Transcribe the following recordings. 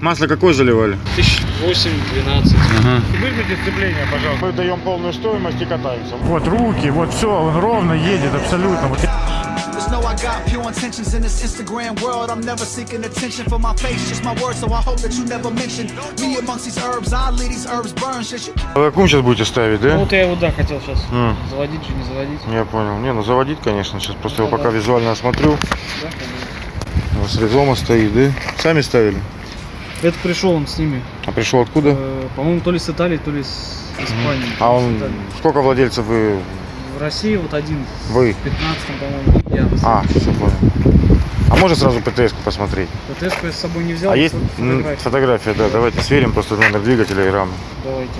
Масло какое заливали? Тысяч восемь-двенадцать. Ага. Выключите сцепление, пожалуйста. Мы даем полную стоимость и катаемся. Вот руки, вот все, он ровно едет абсолютно. Вот Just know I got pure intentions in this Instagram world. I'm never seeking attention for my face, just my words. So I hope that you never mention me amongst these herbs. I leave these herbs burn. Shit, you А какую сейчас будете ставить, Ну да? вот я его, да, хотел сейчас М. заводить же, не заводить. Я понял. Не, ну заводить, конечно. Сейчас просто его Да, пока да. визуально осмотрю. Да, конечно. У вас резома стоит, да? Сами ставили? Это пришел он с ними. А пришел откуда? Э, По-моему, то ли с Италии, то ли с Испании. А он... Сколько владельцев вы... В России вот один. Вы? В 15 по-моему, я. А, все понял. А можно сразу ПТС-ку посмотреть? ПТС я с собой не взял. А есть фо- м, фотографии. фотография, да, давайте сверим просто номер двигателя и рамы. Давайте.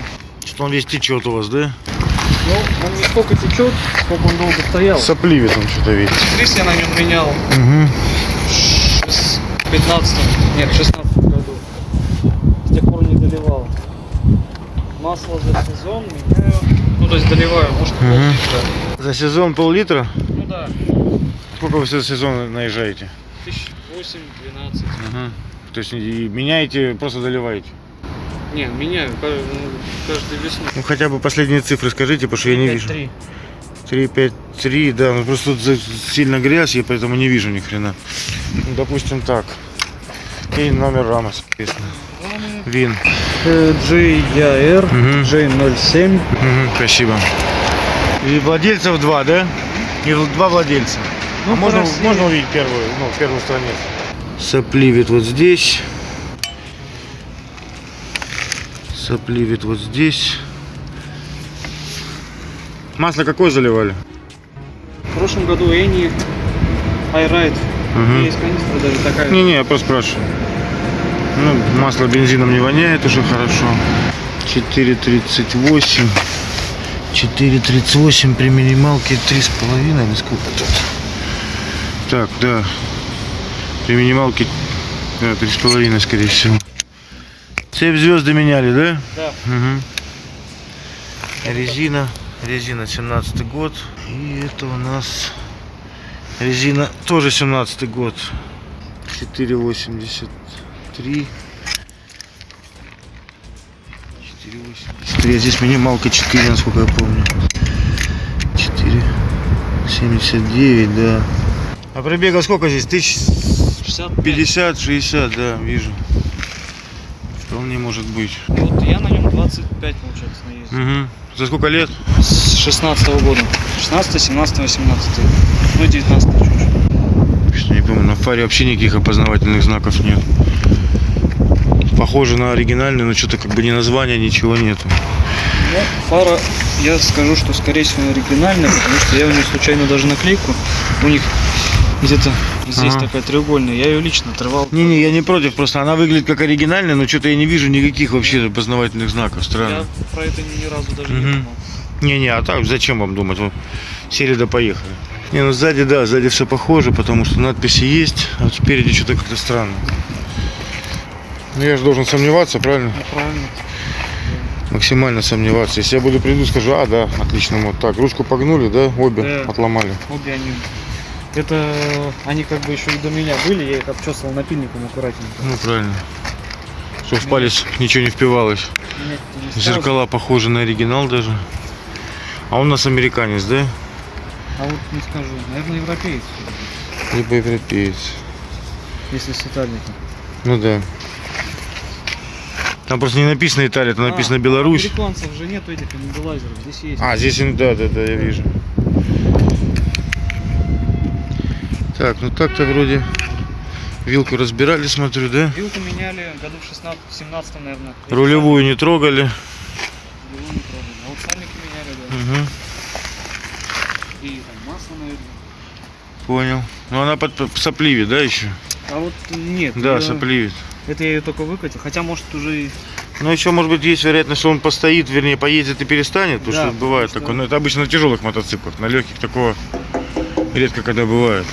Что он весь течет у вас, да? Ну, он не столько течет, сколько он долго стоял. Сопливит он что-то ведь. Крис я на нем менял Угу. в 15 нет, в 16 году. С тех пор не доливал. Масло за сезон меняю. Ну, то есть доливаю, может, пол-литра. За сезон пол-литра? Ну да, Сколько вы за сезон наезжаете? тысяч восемь-двенадцать. Угу. То есть и меняете, просто доливаете? Не, меняю каждую, ну, каждую весну. Ну хотя бы последние цифры скажите, потому что я не вижу. 5-3. 3, 5, 3, да, ну просто тут сильно грязь, я поэтому не вижу ни хрена. Ну, допустим так. И номер рамы, соответственно. Вин. GYR Мгм. J07. Мгм, спасибо. И владельцев два, да? И два владельца. Ну, а можно, России- можно увидеть первую, ну, первую страницу? Сопливит вот здесь. Сопливит вот здесь. Масло какое заливали? В прошлом году Эни iRide. Мгм. Есть канистра даже такая. Не-не, я просто спрашиваю. Ну, масло бензином не воняет, уже хорошо. 4,38. 4,38 при минималке 3,5 или сколько тут? Так, да. При минималке да, 3,5 скорее всего. Цепь звезды меняли, да? Да. Угу. Резина. Резина 17 год. И это у нас резина тоже 17 год. 4,83. 4,83. А здесь минималка 4, насколько я помню. 4,79, да. А пробега сколько здесь? Тысяч 65. 50-60, да, вижу. Вполне может быть. Вот я на нем 25, получается, наездил. Угу. За сколько лет? С 16 года. 16, 17, 18. Ну и 19 чуть-чуть. Что не помню, на фаре вообще никаких опознавательных знаков нет. Похоже на оригинальный, но что-то как бы ни названия, ничего нету. Ну, фара, я скажу, что скорее всего оригинальная, потому что я у нее случайно даже наклейку. У них где-то здесь Ага. такая треугольная. Я ее лично отрывал. Не-не, я не против, просто она выглядит как оригинальная, но что-то я не вижу никаких вообще опознавательных знаков, Я странно. про это ни разу даже не Мгм. думал. Не-не, а так зачем вам думать? Вот сели да поехали. Не, ну сзади, да, сзади все похоже, потому что надписи есть, а вот спереди что-то как-то странно. Ну я же должен сомневаться, правильно? Ну, правильно. Максимально сомневаться. Если я буду приду, скажу, а, да, отлично, вот так. Ручку погнули, да, обе Да. отломали. Обе они. Это они как бы еще и до меня были, я их обчесывал напильником аккуратненько. Ну, правильно. Чтобы в палец ничего не впивалось. Нет, не. Зеркала похожи на оригинал даже. А он у нас американец, да? А вот не скажу, наверное, европеец, Либо европеец. если с Италии. Ну да. Там просто не написано Италия, там написано А, Беларусь. Американцев же нету этих имбилайзеров, здесь есть. А, здесь, да, да, да, я вижу. Так, ну так-то вроде вилку разбирали, смотрю, да? Вилку меняли году в 16 17 наверное. Рулевую не трогали. Рулевую не трогали. А вот сальники меняли, да. Угу, И там масло, наверное. понял. Ну она под, сопливит, да, еще? А вот нет. Да, её- сопливит. Это я ее только выкатил. Хотя, может, уже. Ну еще, может быть, есть вероятность, что он постоит, вернее, поедет и перестанет, потому Да, что бывает что- такое. Но это обычно на тяжелых мотоциклах, на легких такого редко когда бывает.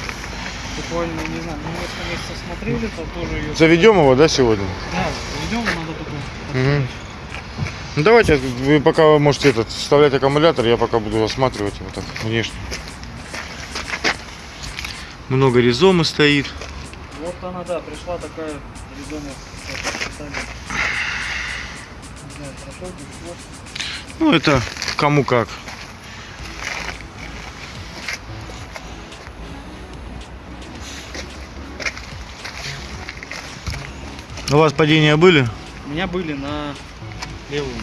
буквально, не знаю, мы несколько месяцев смотрели, то тоже ее... Заведем его, да, сегодня? Да, заведем, надо только... Мгм. Ну давайте, вы пока можете этот вставлять аккумулятор, я пока буду осматривать его так внешне. Много резомы стоит. Она, да, пришла такая писали. Не знаю. Ну, это кому как. У вас падения были? У меня были на левую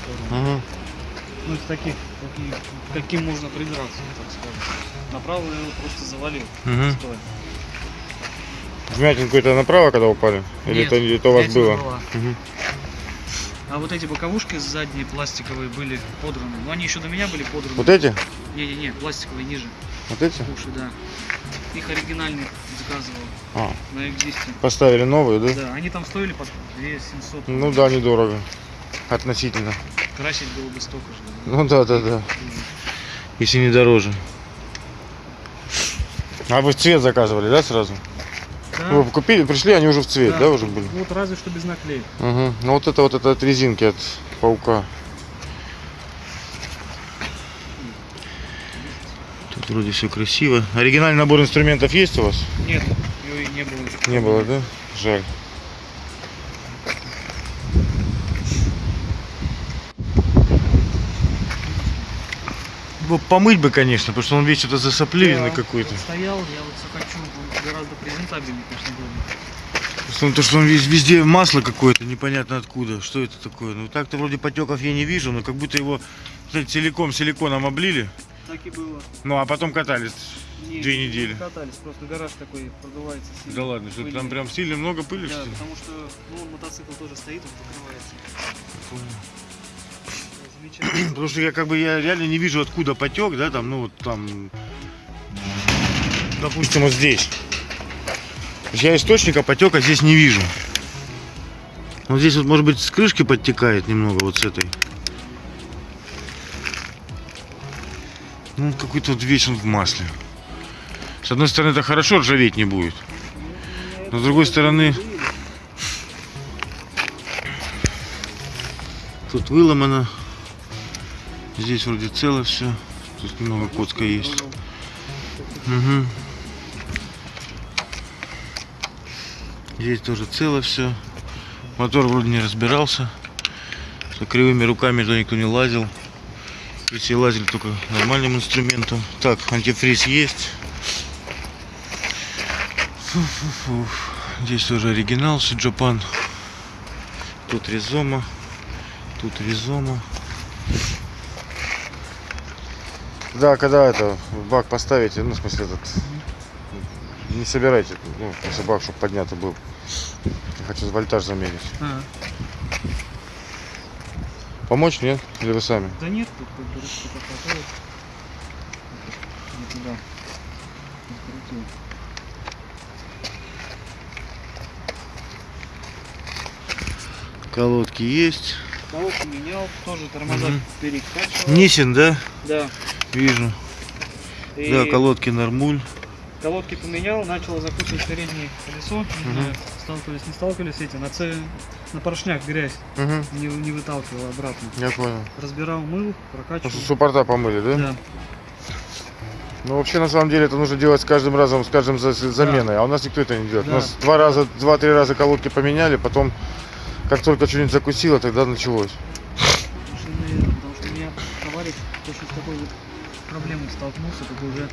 сторону. Ага. Ну, из таких, каким можно придраться, так скажем. Направо я его просто завалил. Стоя. Вмятин какой-то направо, когда упали? Или Нет, это, это у вас было? была. Мгм. А вот эти боковушки задние пластиковые были подраны. Но они еще до меня были подраны. Вот эти? Не-не-не, пластиковые ниже. Вот эти? Уши, да. Их оригинальных заказывал А, на экзисте. поставили новые, да? Да, они там стоили по 2 700. Ну да, недорого. Относительно. Красить было бы столько же. Ну да, да, да. Если не дороже. А вы цвет заказывали, да, сразу? Да, Вы купили, пришли, они уже в цвет, да, да. уже были? Вот разве что без наклеек. Угу. Ну вот это вот это от резинки от паука. Тут вроде все красиво. Оригинальный набор инструментов есть у вас? Нет, ее и не было. Не было, да? Жаль. Помыть бы, конечно, потому что он весь что-то засопливенный Да, какой-то. Стоял, я вот все хочу, он гораздо презентабельнее, конечно, был. Просто он- то, что он везде масло какое-то, непонятно откуда. Что это такое? Ну так-то вроде потеков я не вижу, но как будто его знаете, целиком силиконом облили. Так и было. Ну а потом катались. Не, Две не недели. Катались, просто гараж такой продувается сильно. Да ладно, что там прям сильно много пыли, Да, что потому что ну, мотоцикл тоже стоит, он покрывается. Замечательно. Потому что я как бы я реально не вижу откуда потек, да, там, ну вот там, допустим, вот здесь. Я источника потека здесь не вижу. Вот здесь вот, может быть, с крышки подтекает немного, вот с этой. Ну, какой-то вот весь он в масле. С одной стороны, это хорошо, ржаветь не будет. Но с другой стороны, тут выломано. Здесь вроде цело все. Тут немного коцка есть. Мгм. Здесь тоже цело все. Мотор вроде не разбирался. Что кривыми руками туда никто не лазил. Если лазили только нормальным инструментом. Так, антифриз есть. Фу-фу-фу. Здесь тоже оригинал Сиджапан. Тут резома. Тут резома. Да, когда это бак поставите, ну, в смысле, этот, не собирайте, ну, если бак, чтобы поднятый был. Я хочу вольтаж замерить. А, Помочь, нет? Или вы сами? да нет, тут как бы ручка такая. Не туда. Колодки есть. Колодку менял, тоже тормоза Мгм. перекачивал. Нисин, да? Да. Вижу. И Да, колодки нормуль. Колодки поменял, начал закручивать переднее колесо. Не знаю, сталкивались, не сталкивались эти. На, ц... на поршнях грязь Угу. не, не выталкивал обратно. Я понял. Разбирал, мыл, прокачивал. суппорта помыли, да? Да. Ну, вообще, на самом деле, это нужно делать с каждым разом, с каждым за- заменой. А у нас никто это не делает. У Да. нас два раза, два-три раза колодки поменяли, потом, как только что-нибудь закусило, тогда началось. Потому что, наверное, потому что у меня товарищ точно с такой вот проблемой столкнулся, как уже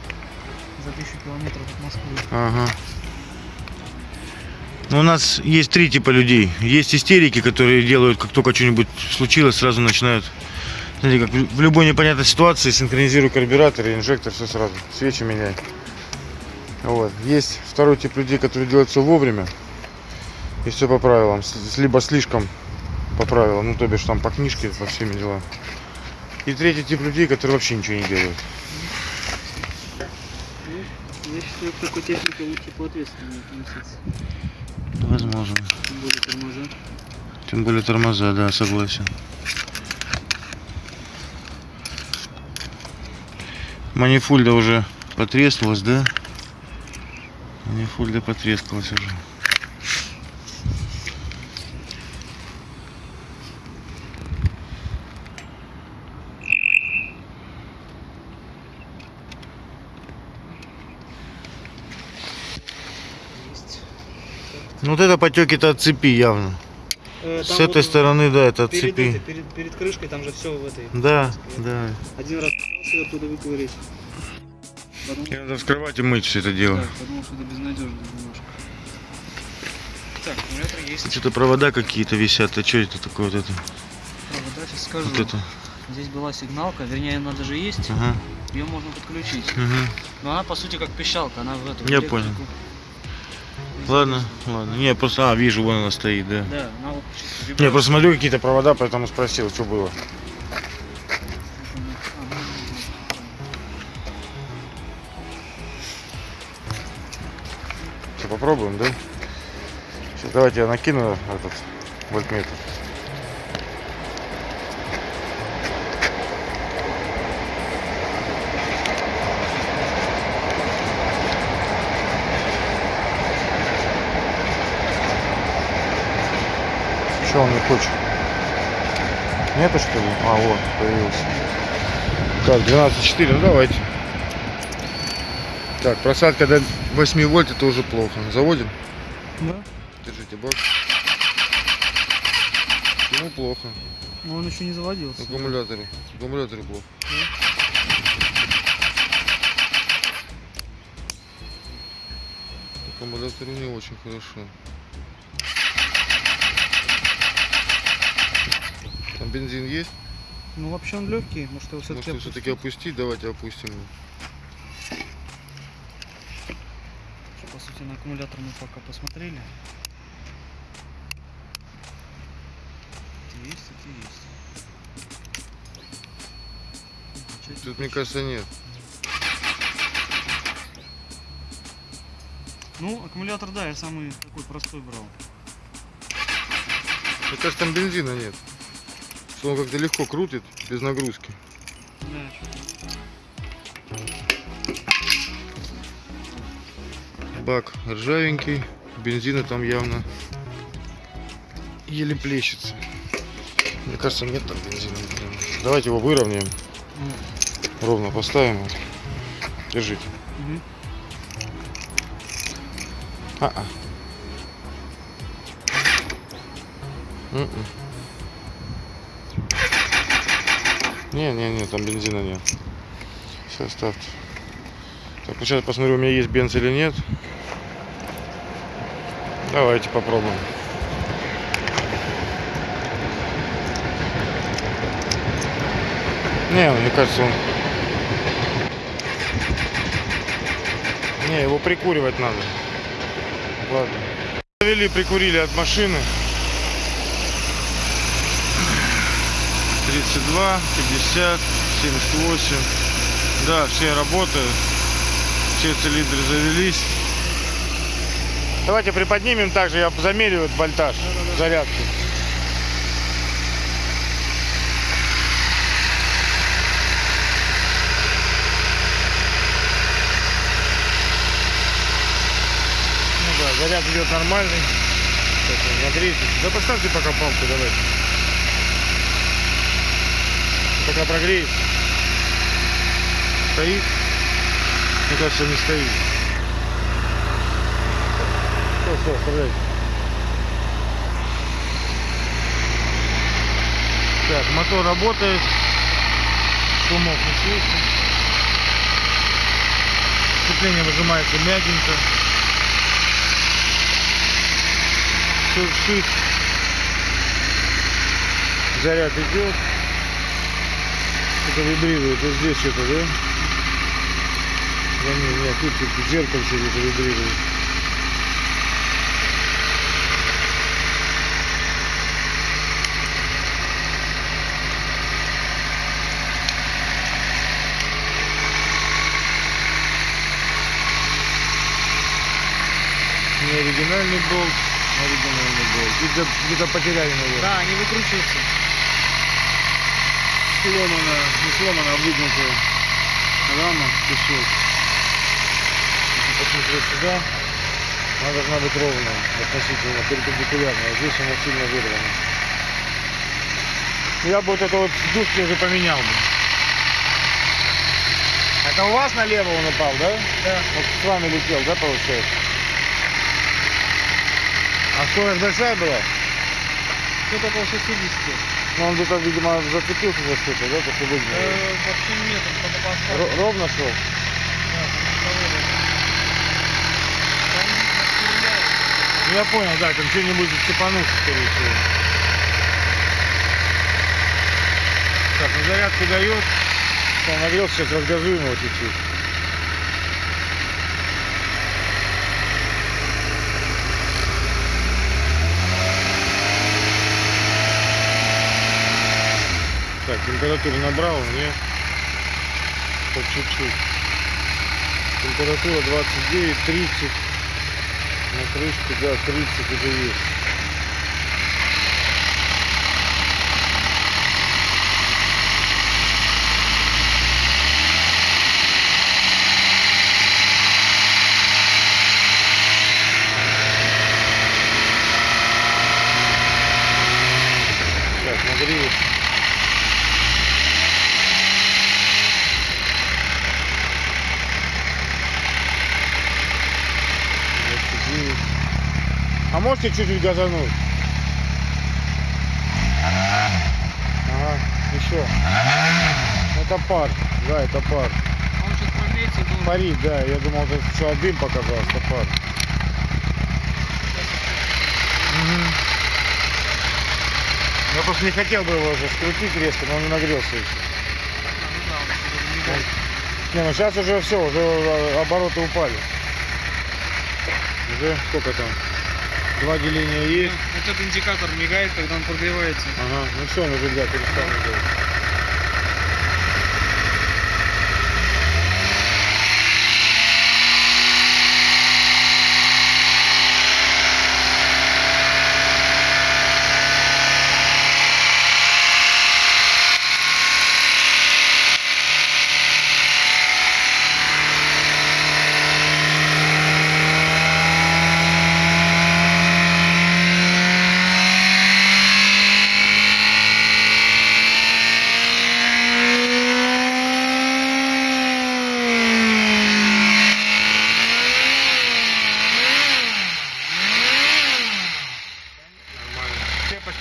за тысячу километров от Москвы. Ага. Ну, у нас есть три типа людей. Есть истерики, которые делают, как только что-нибудь случилось, сразу начинают. Знаете, как в любой непонятной ситуации синхронизируй карбюратор и инжектор, все сразу. Свечи меняй. Вот. Есть второй тип людей, которые делают все вовремя. И все по правилам. Либо слишком по правилам, ну то бишь там по книжке, по всеми делам. И третий тип людей, которые вообще ничего не делают. Я считаю, к такой технике лучше по ответственнее относиться. Возможно. Тем более тормоза. Тем более тормоза, да, согласен. Манифульда уже потрескалась, да? Манифульда потрескалась уже. Ну вот это потеки-то от цепи явно. Э, С этой вот стороны, да, это от перед, цепи. этой- перед, перед крышкой там же все в этой. Да, да. Один раз её оттуда И надо вскрывать и мыть все это дело. да, подумал, что это безнадежно немножко. Так, аккумулятор есть. Что-то провода какие-то висят. А что это такое вот это? Провода, сейчас скажу. Вот это. Здесь была сигналка, вернее она даже есть, Ага. ее можно подключить. Угу. Но она по сути как пищалка, она в эту Я электрику понял. Ладно, ладно. Не, просто, а, вижу, вон она стоит, да. Да, она вот Не, просто смотрю какие-то провода, поэтому спросил, что было. Что, попробуем, да? Сейчас давайте я накину этот вольтметр. Что он не хочет? Нету что ли? А, вот, появился. Так, 12.4, ну давайте. Так, просадка до 8 вольт это уже плохо. Заводим? Да? Держите бак. Ему плохо. Но он еще не заводился. В аккумуляторе. В аккумуляторе плохо. В аккумуляторе не очень хорошо. Бензин есть? Ну вообще он легкий, может его все-таки Может все-таки опустить? Давайте опустим. его. По сути на аккумулятор мы пока посмотрели. Есть, это есть. Тут, не мне кажется, нет. Ну, аккумулятор, да, я самый такой простой брал. Мне кажется, там бензина нет. Что он как-то легко крутит, без нагрузки. Бак ржавенький, бензина там явно еле плещется. Мне кажется, нет там бензина. Давайте его выровняем, ровно поставим. Держите. Мгм. А-а. М-м. Не-не-не, там бензина нет. Все, ставьте. Так, ну сейчас посмотрю, у меня есть бенз или нет. Давайте попробуем. Не, мне кажется, он... Не, его прикуривать надо. Ладно. Завели, прикурили от машины. 32, 50, 78. Да, все работают. Все цилиндры завелись. Давайте приподнимем также, я замерю вольтаж зарядки. Ну да, заряд идет нормальный. Так, нагрейтесь. Да поставьте пока палку, давайте. Пока прогреется. Стоит? Мне кажется, не стоит. Все, все, оставляйте. Так, мотор работает. Шумов не слышно. Сцепление выжимается мягенько. Шуршит. Заряд идет. Что-то вибрирует. Вот здесь что-то, да? Да нет, нет, тут, тут в зеркальце где-то вибрирует. Не оригинальный болт, оригинальный болт. Где-то, потеряли, наверное. Да, они выкручиваются. Сломана, не сломана, а выгнутая рама, кусок. Если посмотреть сюда, она должна быть ровная, относительно перпендикулярная. Здесь она сильно вырвана. Я бы вот это вот сдувки уже поменял бы. Это у вас налево он упал, да? Да. Вот с вами летел, да, получается? А скорость большая была? Что-то около 60. Ну, он где-то, видимо, зацепился за что-то, да, выгнал. Э, вообще нет, он по- по асфальту. Ро- Ровно шел? Да. Ну, я понял, да, там что-нибудь цепанулся, скорее всего. Так, ну зарядку дает. Он нагрелся, сейчас разгазуем его чуть-чуть. Температуру набрал, нет? По чуть-чуть. Температура 29, 30. На крышке, да, 30 уже есть. Так, нагрелись. Двадцать девять. А можете чуть-чуть газануть? Ага, еще. Это пар. Да, это пар. Он сейчас прогреется и должен. Парит, да. Я думал, это что дым показался, пар. Мгм. Я просто не хотел бы его уже скрутить резко, но он не нагрелся еще. Не ну сейчас уже все, уже обороты упали. Уже сколько там? Два деления есть. Этот индикатор мигает, когда он прогревается. Ага, ну все, он уже, да, перестал делать.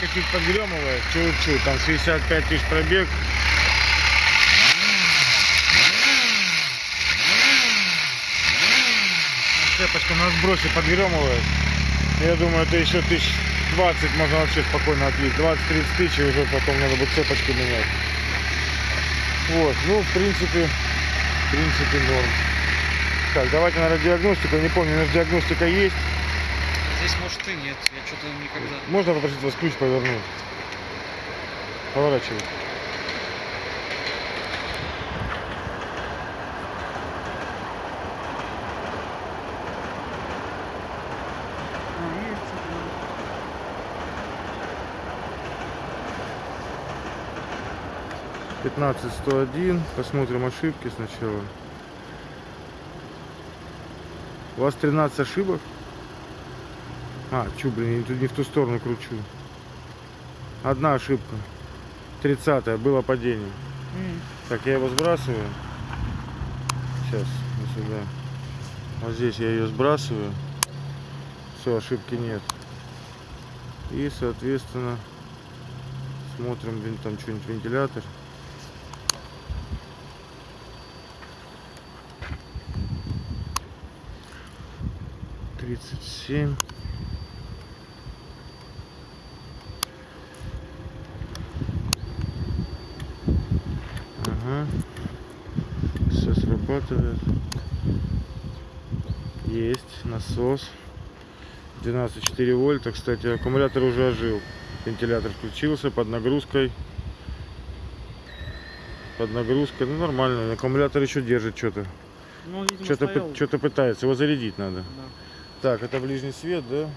Цепочка чуть подгремывает, чуть-чуть, там 65 тысяч пробег. Цепочка на сбросе подгремывает. Я думаю, это еще тысяч 20 можно вообще спокойно отлить. 20-30 тысяч, и уже потом надо будет цепочку менять. Вот, ну, в принципе, в принципе, норм. Так, давайте, наверное, диагностику. Не помню, у нас диагностика есть. Здесь может и нет, я что-то никогда. Можно попросить вас ключ повернуть? Поворачивай. Пятнадцать сто один. Посмотрим ошибки сначала. У вас 13 ошибок? А, чу, блин, я не в ту сторону кручу. Одна ошибка. 30 было падение. М. Так, я его сбрасываю. Сейчас, вот сюда. Вот здесь я ее сбрасываю. Все, ошибки нет. И, соответственно, смотрим, блин, там что-нибудь вентилятор. Тридцать семь. Ага. Все срабатывает. Есть насос. 12,4 вольта. Кстати, аккумулятор уже ожил. Вентилятор включился под нагрузкой. Под нагрузкой. Ну нормально. Аккумулятор еще держит что-то. Ну, Что-то что-то пытается. Его зарядить надо. Да. Так, это ближний свет, да?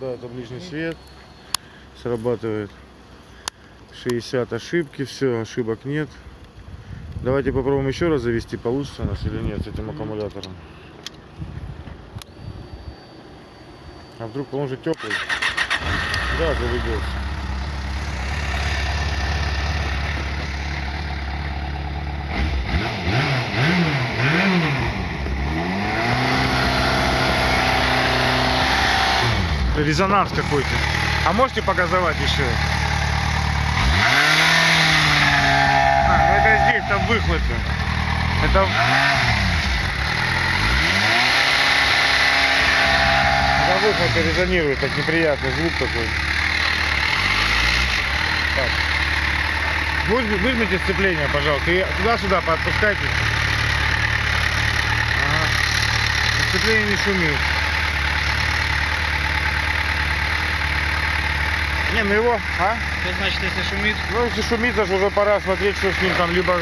Да, это ближний свет. Срабатывает. 60 ошибки, все, ошибок нет. Давайте попробуем еще раз завести, получится у нас или нет с этим аккумулятором. А вдруг он же теплый? Да, заведется. резонанс какой-то. А можете показывать еще? А, ну это выхлопы. Это... Это выхлопы резонирует, так неприятный звук такой. Так. Выжми- Выжмите сцепление, пожалуйста, и туда-сюда подпускайте. Ага. Сцепление не шумит. Не, ну его, а? Что значит, если шумит? Ну, если шумит, аж уже пора смотреть, что с ним там, либо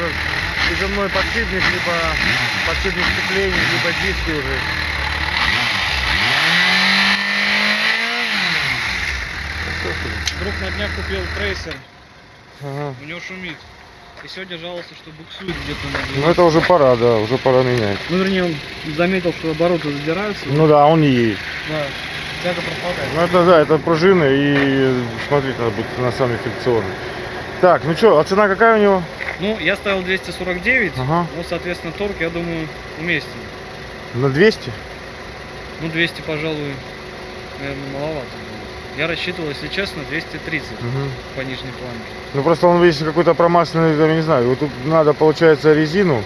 приземной подшипник, либо подшипник сцепления, либо диски уже. Друг на днях купил трейсер, Ага. у него шумит. И сегодня жаловался, что буксует где-то Ну, это уже пора, да, уже пора менять. Ну, вернее, он заметил, что обороты задираются. Ну да, он не едет. Да. Тяга пропадает. Ну, это да, это пружины и смотреть надо будет на самый фрикционный. Так, ну что, а цена какая у него? Ну, я ставил 249, Ага. ну, соответственно, торг, я думаю, уместен. На 200? Ну, 200, пожалуй, наверное, маловато. Я рассчитывал, если честно, 230 Мгм. по нижней планке. Ну просто он весь какой-то промасленный, я не знаю. Вот тут надо, получается, резину.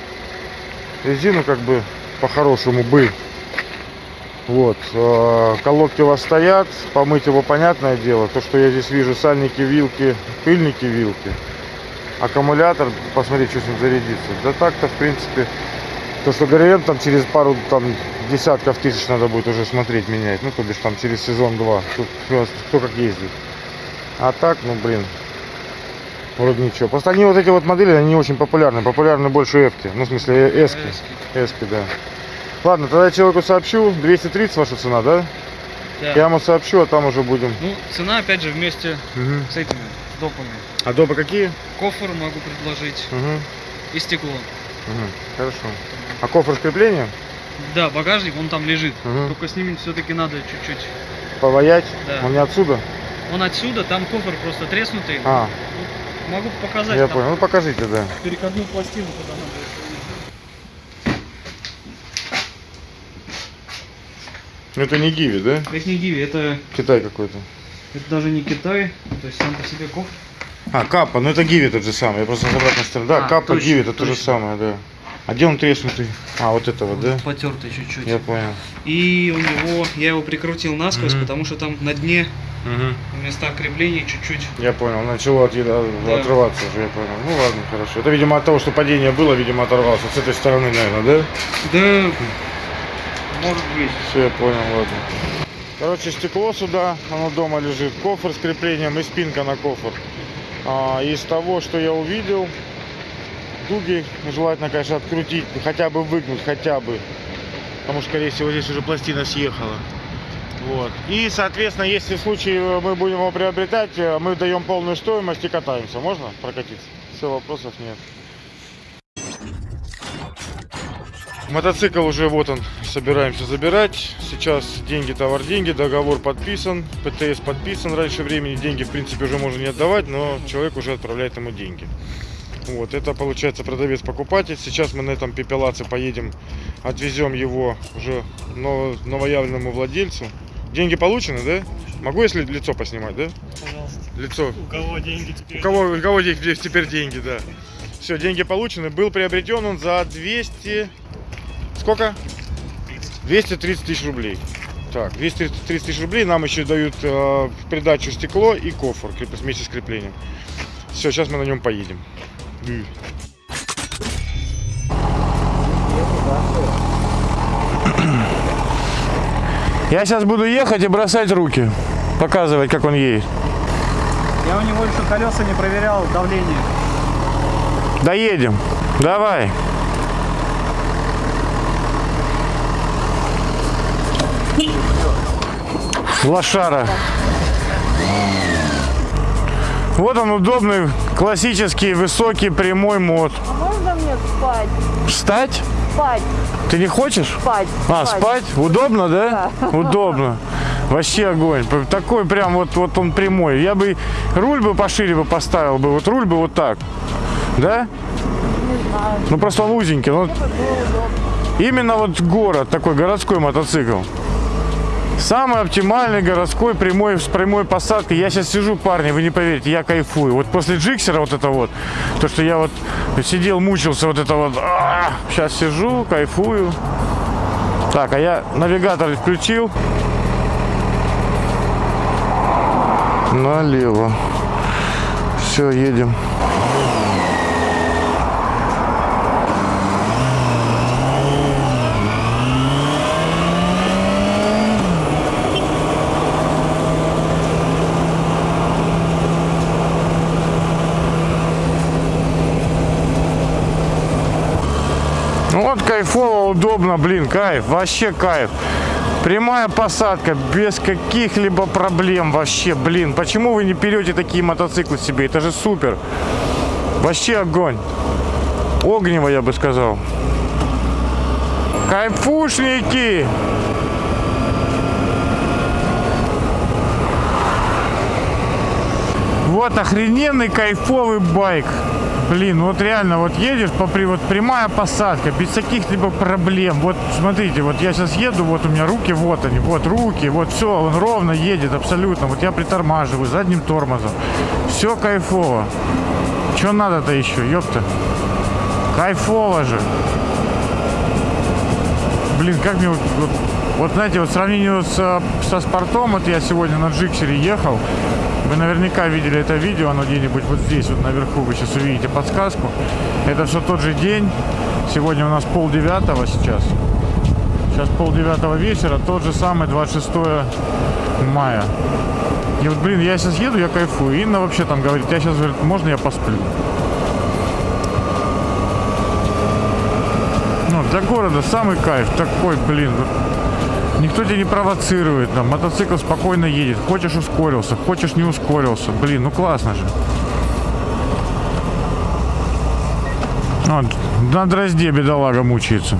Резину как бы по-хорошему бы. Вот. э, Колодки у вас стоят. Помыть его понятное дело. То, что я здесь вижу, сальники, вилки, пыльники, вилки. Аккумулятор, посмотреть, что с ним зарядится. Да так-то, в принципе, то, что ГРМ там через пару там десятков тысяч надо будет уже смотреть, менять. Ну, то бишь там через сезон-два. Кто как ездит. А так, ну, блин, Вроде ничего. Просто они вот эти вот модели, они не очень популярны. Популярны больше эвки. Ну, в смысле, э. Эски. Эски, да. Ладно, тогда я человеку сообщу. 230 ваша цена, да? Да. Я ему сообщу, а там уже будем. Ну, цена, опять же, вместе Мгм. с этими, допами. А допы какие? Кофр могу предложить Мгм. и стекло. Мгм. Хорошо. А кофр с креплением? Да, багажник, он там лежит. Мгм. Только с ними все-таки надо чуть-чуть. Поваять? Да. Он не отсюда? Он отсюда, там кофр просто треснутый. А, Могу показать я там понял. Ну, покажите, да. переходную пластину, куда надо. Это не Гиви, да? Это не Гиви, это, Китай какой-то. это даже не Китай, то есть сам по себе кофр. А, Капа, ну это Гиви тот же самый. Я просто с обратной стороны. Да, А, Капа, точно, Гиви, это то же точно. самое, да. А где он треснутый? А, вот этого, да? Потертый чуть-чуть. Я понял. И у него, я его прикрутил насквозь, Мгм. потому что там на дне Угу. в местах крепления чуть-чуть. Я понял, начало от, Да. отрываться уже, я понял. Ну ладно, хорошо. Это, видимо, от того, что падение было, видимо, оторвался. С этой стороны, наверное, да? Да, может быть. Все, я понял, ладно. Короче, стекло сюда, оно дома лежит. Кофр с креплением и спинка на кофр. А, из того, что я увидел, дуги желательно, конечно, открутить, хотя бы выгнуть, хотя бы. Потому что, скорее всего, здесь уже пластина съехала. Вот. И, соответственно, если в случае мы будем его приобретать, э, мы даем полную стоимость и катаемся. Можно прокатиться? Все, вопросов нет. Мотоцикл уже вот он, собираемся забирать. Сейчас деньги, товар, деньги, договор подписан, ПТС подписан раньше времени. Деньги, в принципе, уже можно не отдавать, но человек уже отправляет ему деньги. Вот, это получается продавец-покупатель. Сейчас мы на этом пепелаце поедем, отвезем его уже ново- новоявленному владельцу. Деньги получены, да? Могу, если лицо поснимать, да? Пожалуйста. Лицо. У кого деньги теперь? У кого, у кого де- теперь деньги, да. Все, деньги получены. Был приобретен он за 200... Сколько? 230 тысяч рублей. Так, 230 тысяч рублей нам еще дают э, в придачу стекло и кофр вместе с креплением. Все, сейчас мы на нем поедем. Я сейчас буду ехать и бросать руки. Показывать, как он едет. Я у него еще колеса не проверял, давление. Доедем. Давай. Лошара. Вот он удобный, классический, высокий, прямой мод. А можно мне спать? Встать? Спать, Ты не хочешь? спать. А, спать? Удобно, да? Удобно. Вообще огонь. Такой прям вот, вот он прямой. Я бы руль бы пошире бы поставил бы. Вот руль бы вот так. Да? Ну просто он узенький. Ну, именно вот город, такой городской мотоцикл. Самый оптимальный городской прямой с прямой посадкой. Я сейчас сижу, парни, вы не поверите, я кайфую. Вот после джиксера вот это вот, то, что я вот сидел, мучился, вот это вот. сейчас сижу, кайфую. Так, а я навигатор включил. Налево. Все, едем. Ну вот кайфово, удобно, блин, кайф, вообще кайф. Прямая посадка, без каких-либо проблем вообще, блин. Почему вы не берете такие мотоциклы себе? Это же супер. Вообще огонь. Огнево, я бы сказал. Кайфушники! Вот охрененный кайфовый байк. Блин, вот реально, вот едешь, по, вот прямая посадка, без каких-либо проблем. Вот смотрите, вот я сейчас еду, вот у меня руки, вот они, вот руки, вот все, он ровно едет абсолютно. Вот я притормаживаю задним тормозом. Все кайфово. Что надо-то еще, ёпта? Кайфово же. Блин, как мне вот, вот, вот, знаете, вот в сравнении со, со спортом, вот я сегодня на Джиксере ехал, вы наверняка видели это видео, оно где-нибудь вот здесь, вот наверху, вы сейчас увидите подсказку. Это все тот же день, сегодня у нас пол девятого сейчас. Сейчас пол девятого вечера, тот же самый 26 мая. И вот, блин, я сейчас еду, я кайфую. Инна вообще там говорит, я сейчас, говорит, можно я посплю? Ну, для города самый кайф, такой, блин, Никто тебя не провоцирует, там, мотоцикл спокойно едет. Хочешь ускорился, хочешь не ускорился. Блин, ну классно же. Вот, на дрозде бедолага мучается.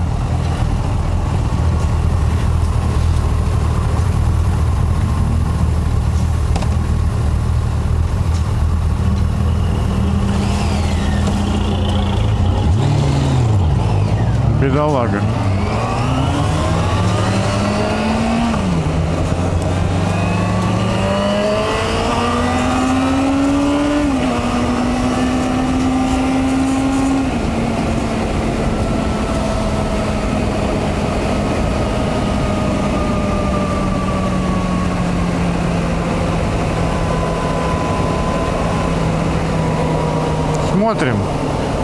Бедолага. Смотрим.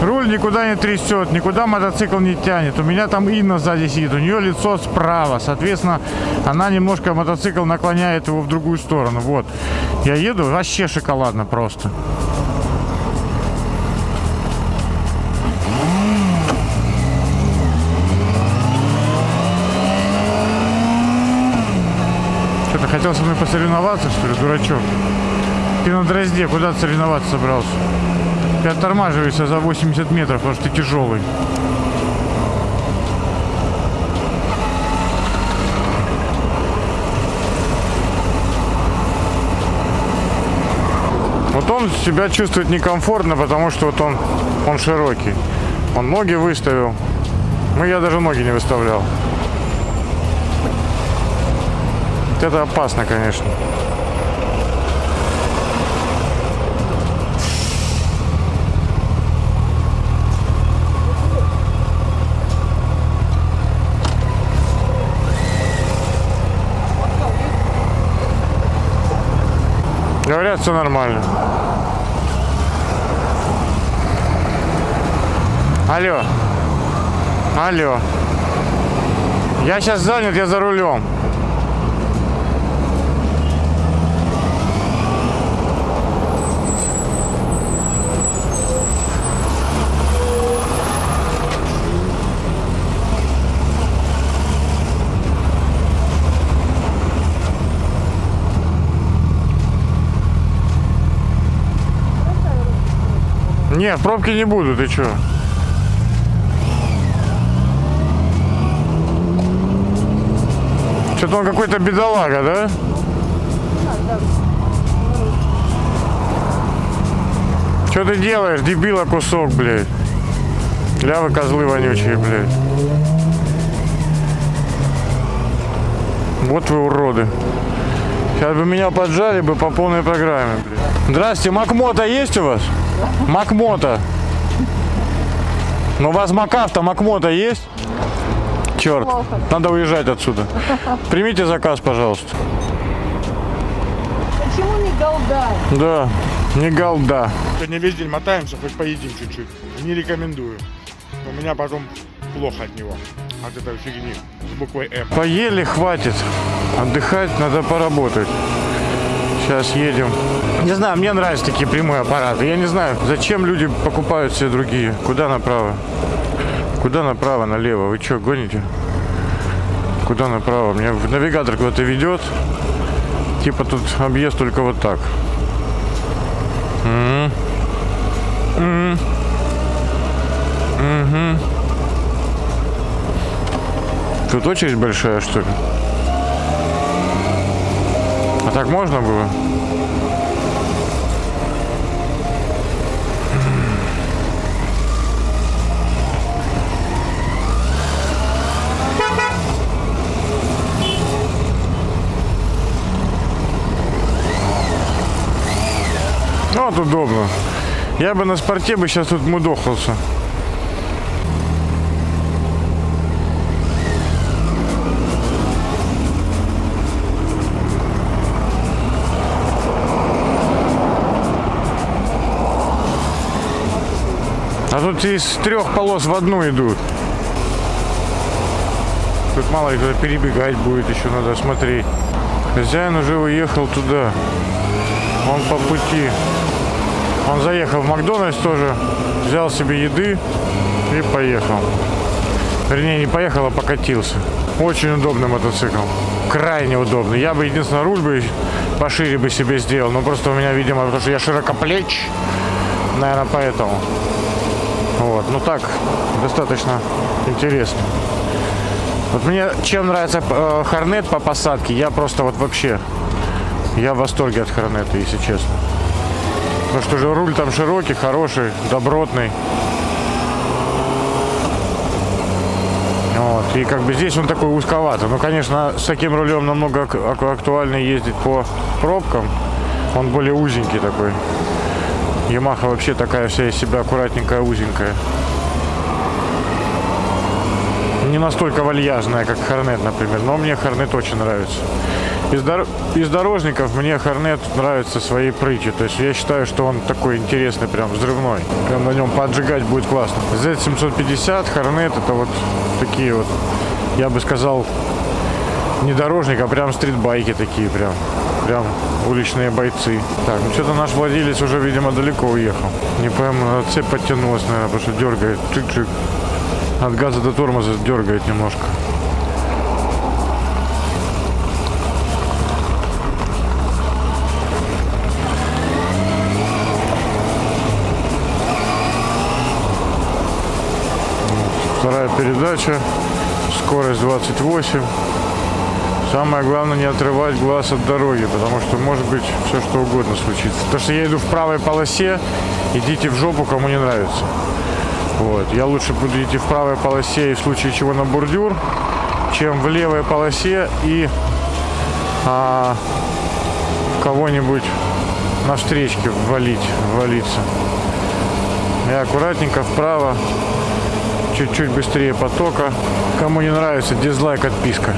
Руль никуда не трясет, никуда мотоцикл не тянет. У меня там Инна сзади сидит, у нее лицо справа. Соответственно, она немножко мотоцикл наклоняет его в другую сторону. Вот. Я еду, вообще шоколадно просто. Что-то хотел со мной посоревноваться, что ли, дурачок? Ты на дрозде, куда соревноваться собрался? Ты оттормаживаешься за 80 метров, потому что ты тяжелый. Вот он себя чувствует некомфортно, потому что вот он, он широкий. Он ноги выставил. Ну, я даже ноги не выставлял. Вот это опасно, конечно. Все нормально. Алло. Алло. Я сейчас занят, я за рулем. Не, в пробке не буду, ты чё? Что-то он какой-то бедолага, да? Что ты делаешь, дебила кусок, блядь? Лявы козлы вонючие, блядь. Вот вы уроды. Сейчас бы меня поджали бы по полной программе. блин. Здрасте, Макмота есть у вас? Макмота. Ну у вас Макафта, Макмота есть? Черт, надо уезжать отсюда. Примите заказ, пожалуйста. Почему не голдай? Да, не голда. Сегодня весь день мотаемся, хоть поедим чуть-чуть. Не рекомендую. У меня потом плохо от него. От этой фигни с буквой М. Поели, хватит. Отдыхать надо поработать. Сейчас едем. Не знаю, мне нравятся такие прямые аппараты. Я не знаю, зачем люди покупают все другие. Куда направо? Куда направо, налево? Вы что, гоните? Куда направо? Мне в навигатор куда-то ведет. Типа тут объезд только вот так. М. М. Мгм. Тут очередь большая, что ли? Так можно было? Ну, Вот удобно. Я бы на спорте бы сейчас тут мудохался. Из трех полос в одну идут. Тут мало ли кто перебегать будет, еще надо смотреть. Хозяин уже уехал туда. Он по пути. Он заехал в Макдональдс тоже, взял себе еды и поехал. Вернее, не поехал, а покатился. Очень удобный мотоцикл. Крайне удобный. Я бы единственное руль бы пошире бы себе сделал. Но просто у меня, видимо, потому что я широкоплеч. Наверное, поэтому. Вот. Ну так, достаточно интересно. Вот мне чем нравится э, по посадке, я просто вот вообще, я в восторге от Хорнета, если честно. Потому что же руль там широкий, хороший, добротный. Вот. И как бы здесь он такой узковатый. Ну, конечно, с таким рулем намного ак- ак- актуальнее ездить по пробкам. Он более узенький такой. Ямаха вообще такая вся из себя аккуратненькая, узенькая. Не настолько вальяжная, как Хорнет, например. Но мне Хорнет очень нравится. Из, дор- из дорожников мне Хорнет нравится своей прытью. То есть я считаю, что он такой интересный, прям взрывной. Прям на нем поджигать будет классно. Z750, Хорнет это вот такие вот, я бы сказал, не дорожник, а прям стритбайки такие прям. Прям уличные бойцы. Так, ну что-то наш владелец уже, видимо, далеко уехал. Не пойму, надо цепь подтянулась, наверное, потому что дергает. Чик-чик. От газа до тормоза дергает немножко. Вторая передача. Скорость 28. Самое главное не отрывать глаз от дороги, потому что может быть все что угодно случится. То, что я иду в правой полосе, идите в жопу, кому не нравится. Вот. Я лучше буду идти в правой полосе и в случае чего на бордюр, чем в левой полосе и а, кого-нибудь на встречке валить, валиться. Я аккуратненько вправо, чуть-чуть быстрее потока. Кому не нравится, дизлайк, отписка.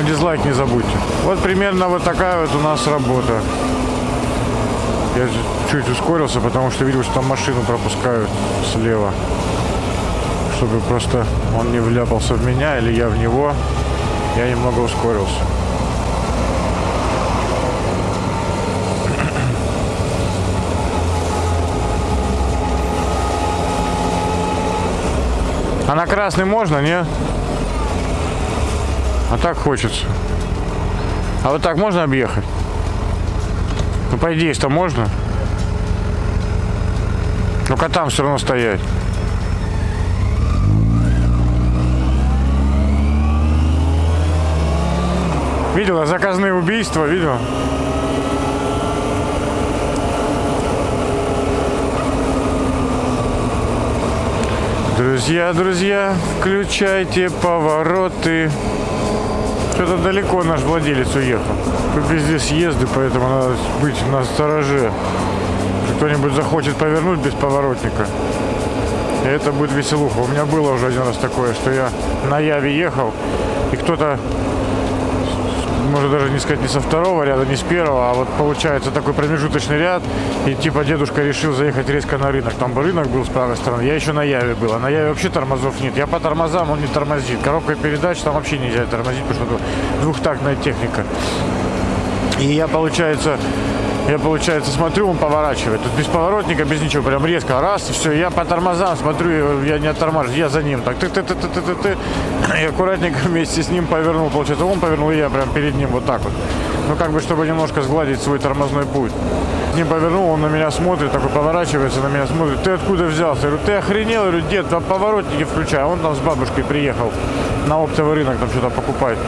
Но дизлайк не забудьте. Вот примерно вот такая вот у нас работа. Я чуть ускорился, потому что видел, что там машину пропускают слева. Чтобы просто он не вляпался в меня или я в него. Я немного ускорился. А на красный можно, не? А так хочется. А вот так можно объехать? Ну, по идее, что можно. Только там все равно стоять. Видела заказные убийства, видел? Друзья, друзья, включайте повороты. Что-то далеко наш владелец уехал. Тут везде съезды, поэтому надо быть на стороже. Кто-нибудь захочет повернуть без поворотника. И это будет веселуха. У меня было уже один раз такое, что я на Яве ехал, и кто-то, может даже не сказать, не со второго ряда, не с первого, а вот получается такой промежуточный ряд, и типа дедушка решил заехать резко на рынок. Там бы рынок был с правой стороны, я еще на Яве был, а на Яве вообще тормозов нет. Я по тормозам, он не тормозит. Коробка передач там вообще нельзя тормозить, потому что двухтактная техника. И я, получается, я, получается, смотрю, он поворачивает. Тут без поворотника, без ничего, прям резко. Раз, и все. Я по тормозам смотрю, я не оттормаживаю, я за ним. Так, ты ты ты ты ты ты ты И аккуратненько вместе с ним повернул. Получается, он повернул, и я прям перед ним вот так вот. Ну, как бы, чтобы немножко сгладить свой тормозной путь. С ним повернул, он на меня смотрит, такой поворачивается, на меня смотрит. Ты откуда взялся? Я говорю, ты охренел? Я говорю, дед, поворотники включай. А он там с бабушкой приехал на оптовый рынок там что-то покупать.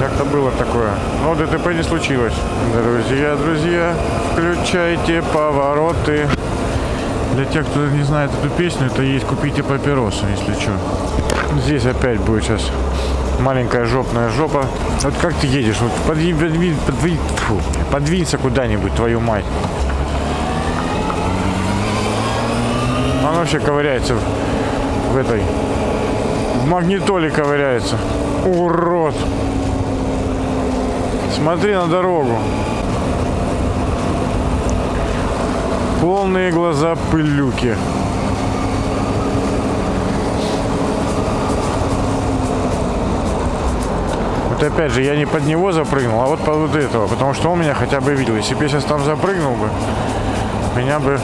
Как-то было такое. Но ДТП не случилось. Друзья, друзья, включайте повороты. Для тех, кто не знает эту песню, это есть «Купите папиросы», если что. Здесь опять будет сейчас маленькая жопная жопа. Вот как ты едешь? Вот подвинь, подвинь, подвинь, фу, подвинься куда-нибудь, твою мать. Он вообще ковыряется в этой... В магнитоле ковыряется. Урод. Смотри на дорогу. Полные глаза пылюки. Вот опять же, я не под него запрыгнул, а вот под вот этого, потому что он меня хотя бы видел. Если бы я сейчас там запрыгнул бы, меня бы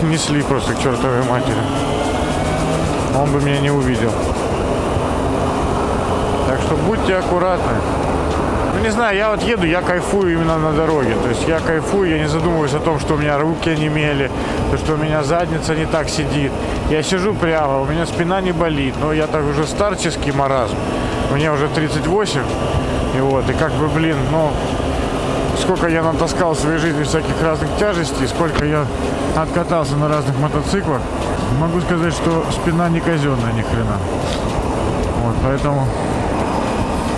снесли просто к чертовой матери. Он бы меня не увидел. Так что будьте аккуратны. Не знаю, я вот еду, я кайфую именно на дороге. То есть я кайфую, я не задумываюсь о том, что у меня руки онемели, то, что у меня задница не так сидит. Я сижу прямо, у меня спина не болит, но я так уже старческий маразм. Мне уже 38, и вот, и как бы, блин, ну, сколько я натаскал в своей жизни всяких разных тяжестей, сколько я откатался на разных мотоциклах, могу сказать, что спина не казенная ни хрена. Вот, поэтому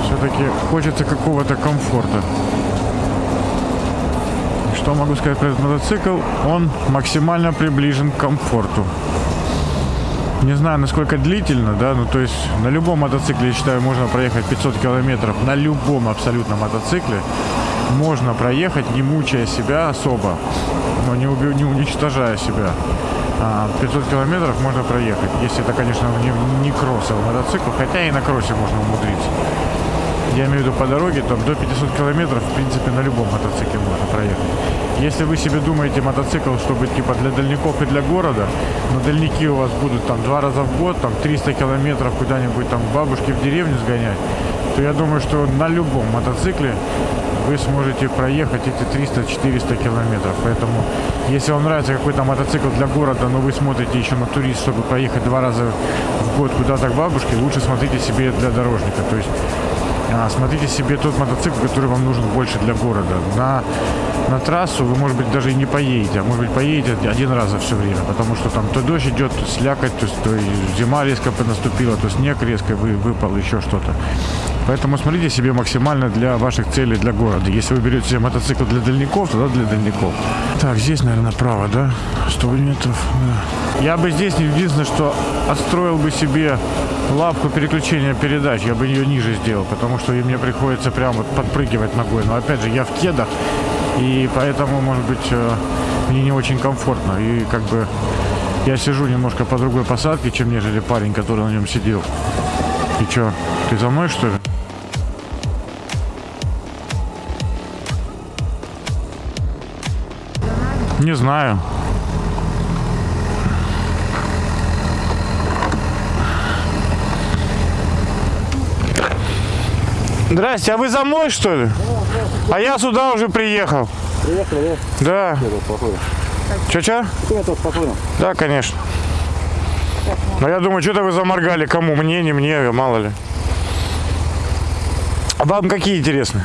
все-таки хочется какого-то комфорта. Что могу сказать про этот мотоцикл? Он максимально приближен к комфорту. Не знаю, насколько длительно, да, ну то есть на любом мотоцикле, я считаю, можно проехать 500 километров, на любом абсолютно мотоцикле можно проехать, не мучая себя особо, но не, уби- не уничтожая себя. А 500 километров можно проехать, если это, конечно, не, не кроссовый мотоцикл, хотя и на кроссе можно умудриться. Я имею в виду по дороге, там до 500 километров, в принципе, на любом мотоцикле можно проехать. Если вы себе думаете мотоцикл, чтобы типа для дальников и для города, но дальники у вас будут там два раза в год, там 300 километров куда-нибудь там к бабушке в деревню сгонять, то я думаю, что на любом мотоцикле вы сможете проехать эти 300-400 километров. Поэтому, если вам нравится какой-то мотоцикл для города, но вы смотрите еще на турист, чтобы проехать два раза в год куда-то к бабушке, лучше смотрите себе для дорожника. То есть смотрите себе тот мотоцикл, который вам нужен больше для города. На, на трассу вы, может быть, даже и не поедете, а может быть, поедете один раз за все время, потому что там то дождь идет, то слякоть, то, то зима резко наступила, то снег резко вы, выпал, еще что-то. Поэтому смотрите себе максимально для ваших целей для города. Если вы берете себе мотоцикл для дальников, тогда для дальников. Так, здесь, наверное, направо, да? 100 метров, да. Я бы здесь единственное, что отстроил бы себе лапку переключения передач. Я бы ее ниже сделал, потому что и мне приходится прямо вот подпрыгивать ногой. Но опять же, я в кедах, и поэтому, может быть, э, мне не очень комфортно. И как бы я сижу немножко по другой посадке, чем нежели парень, который на нем сидел. И что, ты за мной, что ли? Не знаю. Здрасте, а вы за мной, что ли? А я сюда уже приехал. Приехали, да? Да. Че-че? Да, конечно. Но я думаю, что-то вы заморгали. Кому? Мне, не мне, мало ли. А вам какие интересны?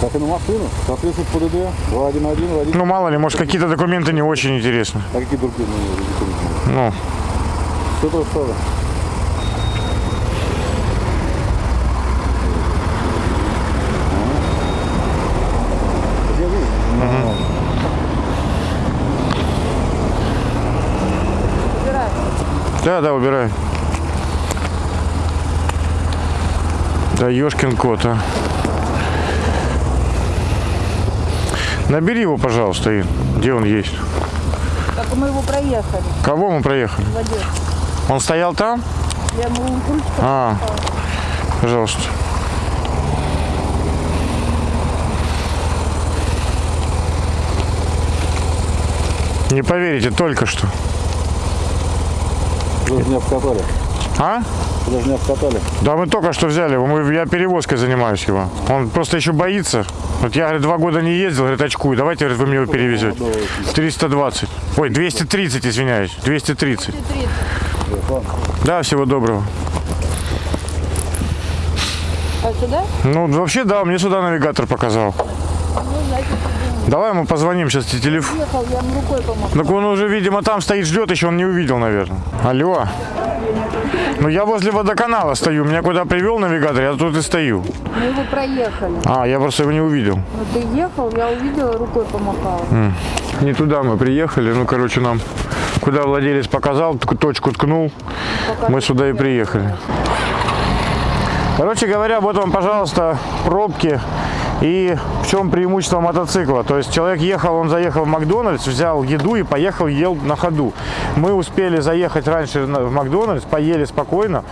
Как и на машину, соответствует ПДД, 211, водитель. Ну, мало ли, может, какие-то документы не очень интересны. А какие другие документы? Ну, Все то же самое. Да, да, убирай. Да ёшкин кот, а. Набери его, пожалуйста, Ин. Где он есть? Так мы его проехали Кого мы проехали? в Одессу. Он стоял там? Я ему А, пожалуйста. Не поверите, только что. Вы же не обкатали. А? Вы же не обкатали. Да мы только что взяли его, мы, я перевозкой занимаюсь его. Он просто еще боится. Вот я, говорит, два года не ездил, говорит, очкую. Давайте, говорит, вы мне его перевезете. 320. Ой, 230, извиняюсь. 230. Да, всего доброго. А сюда? Ну, вообще, да, мне сюда навигатор показал. Давай ему позвоним сейчас тебе телефон. Так он уже, видимо, там стоит, ждет, еще он не увидел, наверное. Алло. Ну, я возле водоканала стою. Меня куда привел навигатор, я тут и стою. Мы его проехали. А, я просто его не увидел. Ну ты ехал, я увидела, рукой помахала. Не туда мы приехали. Ну, короче, нам куда владелец показал, точку ткнул, мы сюда и приехали. Короче говоря, вот вам, пожалуйста, пробки и в чем преимущество мотоцикла. То есть человек ехал, он заехал в Макдональдс, взял еду и поехал, ел на ходу. Мы успели заехать раньше в Макдональдс, поели спокойно,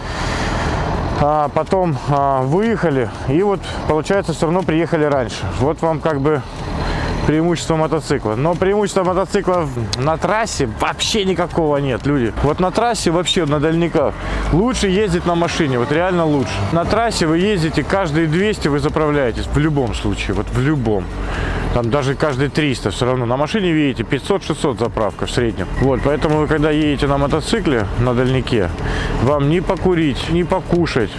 а потом а, выехали и вот, получается, все равно приехали раньше. Вот вам как бы преимущество мотоцикла. Но преимущества мотоцикла на трассе вообще никакого нет, люди. Вот на трассе вообще на дальниках лучше ездить на машине, вот реально лучше. На трассе вы ездите каждые 200 вы заправляетесь в любом случае, вот в любом. Там даже каждые 300 все равно. На машине видите 500-600 заправка в среднем. Вот, поэтому вы когда едете на мотоцикле, на дальнике, вам не покурить, не покушать,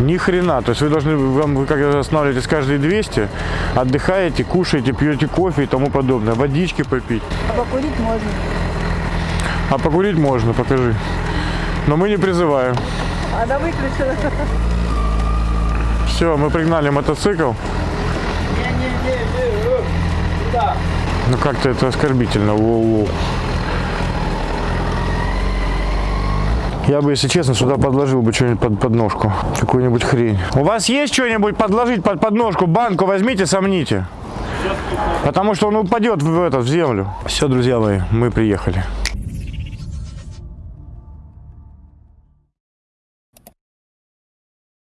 ни хрена. То есть вы должны, вам, вы когда останавливаетесь каждые 200, отдыхаете, кушаете, пьете кофе и тому подобное. Водички попить. А покурить можно. А покурить можно, покажи. Но мы не призываем. Она выключила. Все, мы пригнали мотоцикл. Ну как-то это оскорбительно. Воу-воу. Я бы, если честно, сюда подложил бы что-нибудь под подножку. Какую-нибудь хрень. У вас есть что-нибудь подложить под подножку? Банку возьмите, сомните. Потому что он упадет в, этот, в землю. Все, друзья мои, мы приехали.